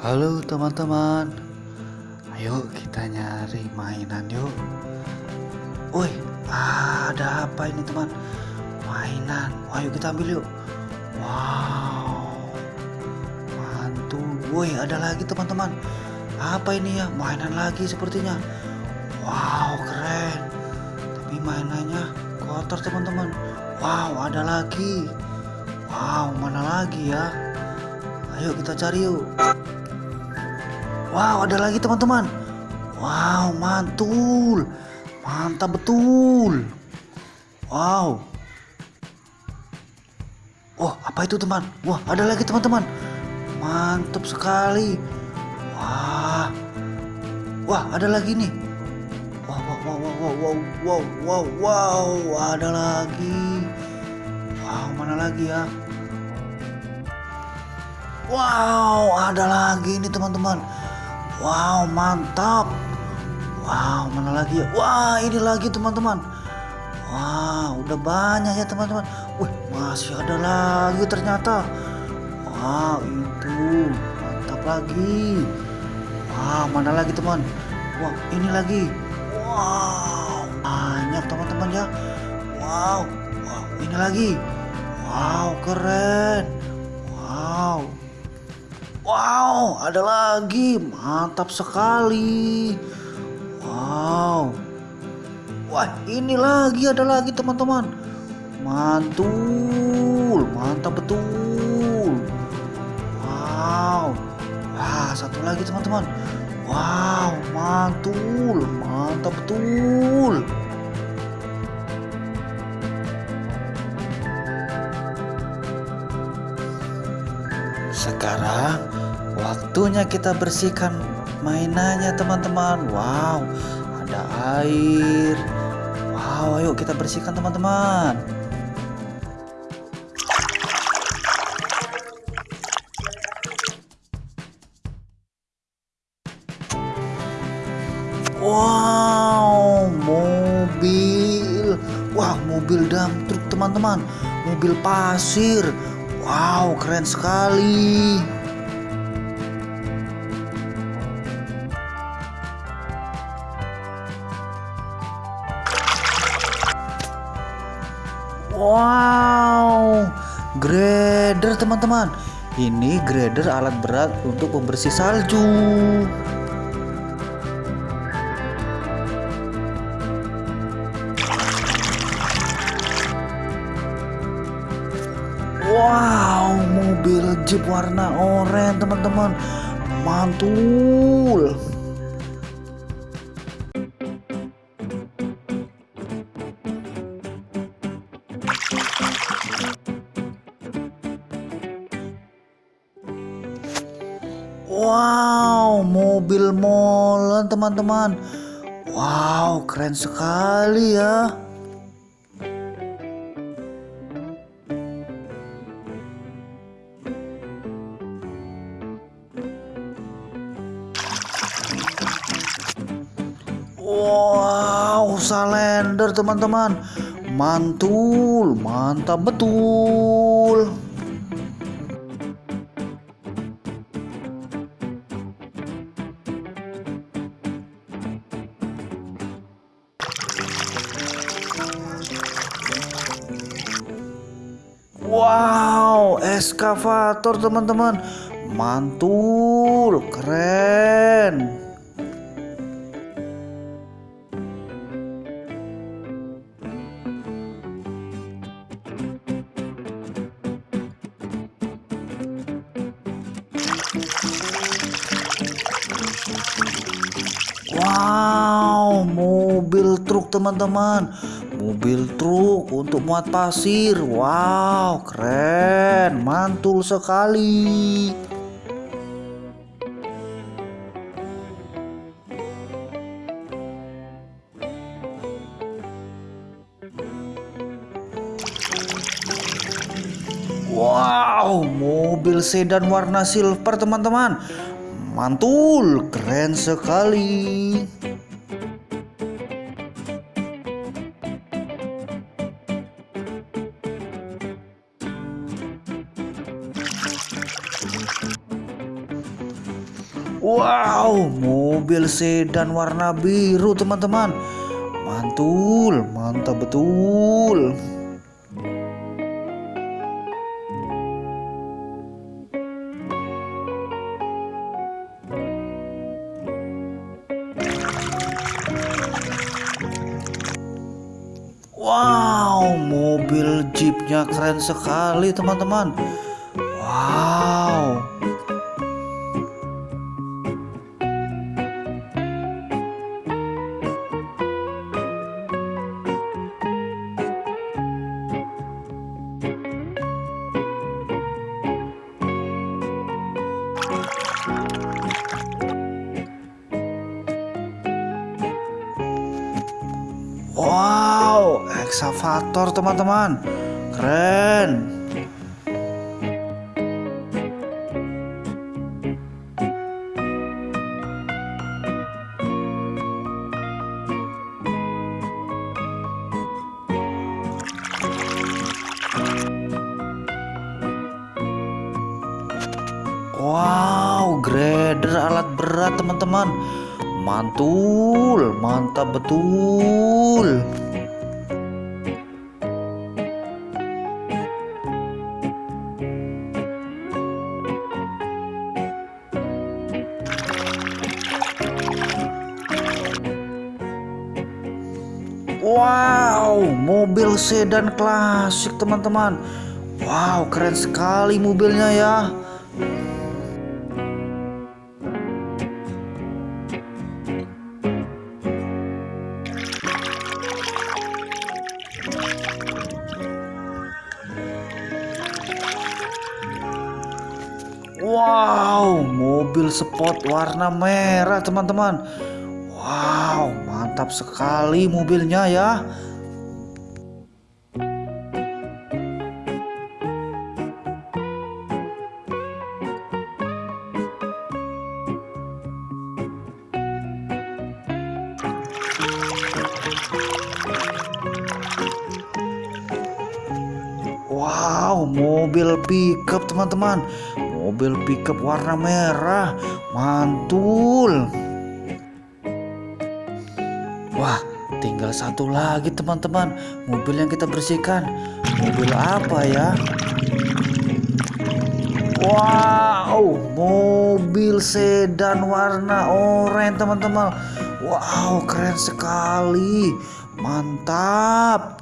Halo teman-teman. Ayo kita nyari mainan yuk. Woi ada apa ini teman? Mainan. Ayo kita ambil yuk. Wow. Mantul. Woi ada lagi teman-teman. Apa ini ya? Mainan lagi sepertinya. Wow keren. Tapi mainannya kotor teman-teman. Wow ada lagi. Wow mana lagi ya? Ayo kita cari yuk Wow, ada lagi teman-teman. Wow, mantul. Mantap betul. Wow. Oh, apa itu teman? Wah, ada lagi teman-teman. Mantap sekali. Wah. Wah, ada lagi nih. Wow, wow, wow, wow, wow, wow, wow, wow, ada lagi. Wow, mana lagi ya? Wow, ada lagi nih teman-teman. Wow mantap. Wow mana lagi ya? Wah ini lagi teman-teman. Wow udah banyak ya teman-teman. Wih masih ada lagi ternyata. Wow itu. Mantap lagi. Wow mana lagi teman? Wow ini lagi. Wow banyak teman-teman ya. Wow Wow ini lagi. Wow keren. Wow Wow, ada lagi. Mantap sekali. Wow. Wah, ini lagi ada lagi teman-teman. Mantul, mantap betul. Wow. Wah, satu lagi teman-teman. Wow, mantul, mantap betul. Sekarang waktunya kita bersihkan mainannya teman-teman. Wow, ada air. Wow, ayo kita bersihkan teman-teman. Wow, mobil. Wah, mobil dump truk teman-teman. Mobil pasir. Wow, keren sekali. Wow, grader teman-teman. Ini grader alat berat untuk pembersih salju. Wow, mobil Jeep warna oranye teman-teman. Mantul. Wow, mobil molen teman-teman. Wow, keren sekali ya. Wow, salender teman-teman. Mantul, mantap betul. Wow, eskavator teman-teman. Mantul, keren. Wow, mobil truk teman-teman. Mobil truk untuk muat pasir. Wow, keren. Mantul sekali. Wow, mobil sedan warna silver teman-teman. Mantul, keren sekali. Wow, mobil sedan warna biru teman-teman. Mantul, mantap betul. Wow, mobil jeepnya keren sekali teman-teman. Wow. Eksavator teman-teman. Keren. Wow, grader alat berat teman-teman. Mantul, mantap betul. Wow, mobil sedan klasik teman-teman. Wow, keren sekali mobilnya ya. Wow, mobil sport warna merah teman-teman. Mantap sekali mobilnya ya. Wow, mobil pickup teman-teman. Mobil pickup warna merah, mantul. Tinggal satu lagi teman-teman. Mobil yang kita bersihkan. Mobil apa ya? Wow, mobil sedan warna oranye teman-teman. Wow, keren sekali. Mantap.